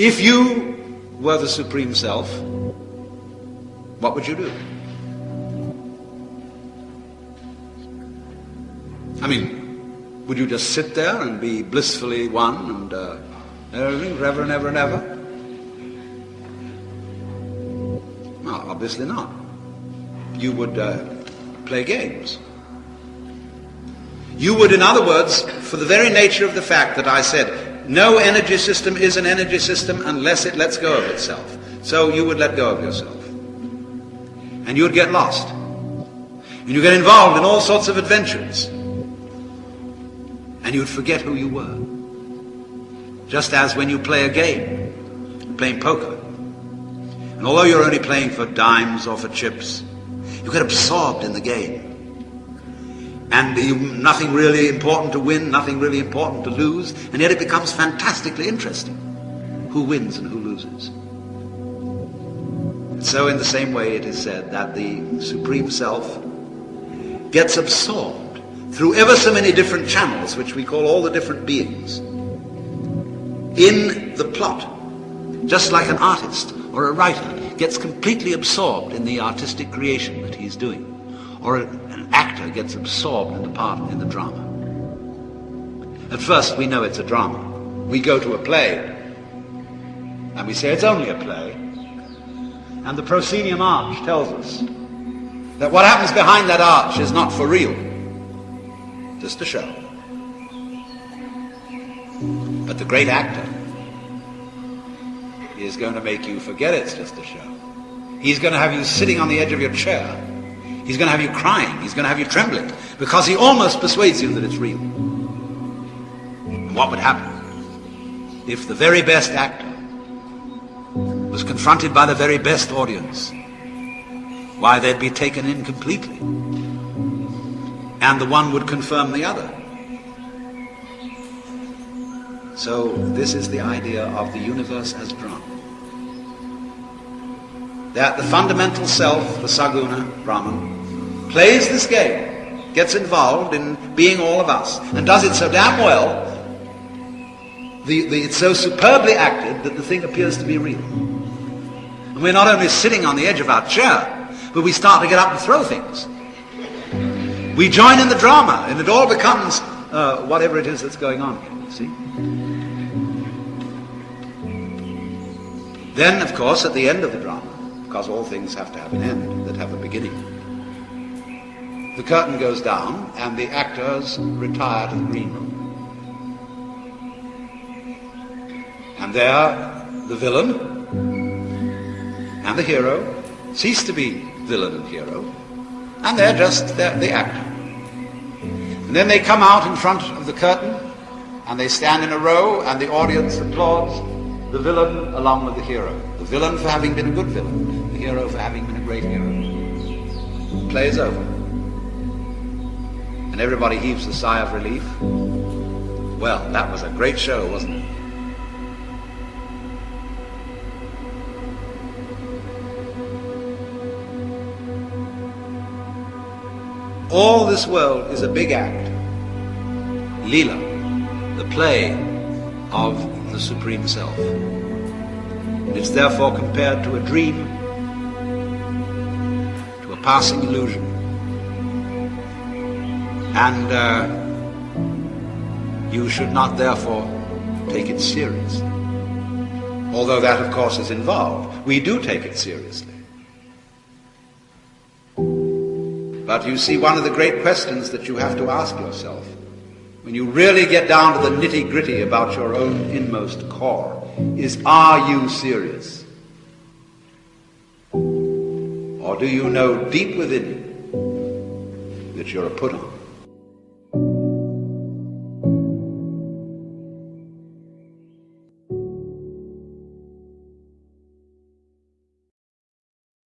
If you were the Supreme Self, what would you do? I mean, would you just sit there and be blissfully one and uh, everything forever and ever and ever? No, obviously not. You would uh, play games. You would, in other words, for the very nature of the fact that I said no energy system is an energy system unless it lets go of itself. So you would let go of yourself. And you would get lost. And you get involved in all sorts of adventures. And you would forget who you were. Just as when you play a game, playing poker. And although you're only playing for dimes or for chips, you get absorbed in the game. And you, nothing really important to win, nothing really important to lose, and yet it becomes fantastically interesting who wins and who loses. So, in the same way, it is said that the Supreme Self gets absorbed through ever so many different channels, which we call all the different beings, in the plot, just like an artist or a writer gets completely absorbed in the artistic creation that he's doing, or an actor gets absorbed in the part in the drama. At first, we know it's a drama. We go to a play, and we say it's only a play. And the proscenium arch tells us that what happens behind that arch is not for real, just a show. But the great actor is going to make you forget it's just a show. He's going to have you sitting on the edge of your chair. He's going to have you crying. He's going to have you trembling because he almost persuades you that it's real. And what would happen if the very best actor was confronted by the very best audience? Why, they'd be taken in completely. And the one would confirm the other. So this is the idea of the universe as drama. That the fundamental self, the Saguna, Brahman, plays this game, gets involved in being all of us, and does it so damn well, the, the, it's so superbly acted that the thing appears to be real. And we're not only sitting on the edge of our chair, but we start to get up and throw things. We join in the drama, and it all becomes uh, whatever it is that's going on here, see? Then, of course, at the end of the drama, because all things have to have an end that have a beginning, the curtain goes down and the actors retire to the green room. And there, the villain and the hero cease to be villain and hero, and they're just they're the actor. And then they come out in front of the curtain, and they stand in a row, and the audience applauds the villain along with the hero. The villain for having been a good villain, the hero for having been a great hero. Play is over. And everybody heaves a sigh of relief. Well, that was a great show, wasn't it? All this world is a big act. Lila, the play of the Supreme Self. It's therefore compared to a dream, to a passing illusion. And uh, you should not therefore take it seriously. Although that, of course, is involved. We do take it seriously. But you see, one of the great questions that you have to ask yourself when you really get down to the nitty gritty about your own inmost core is are you serious? Or do you know deep within you that you're a put on?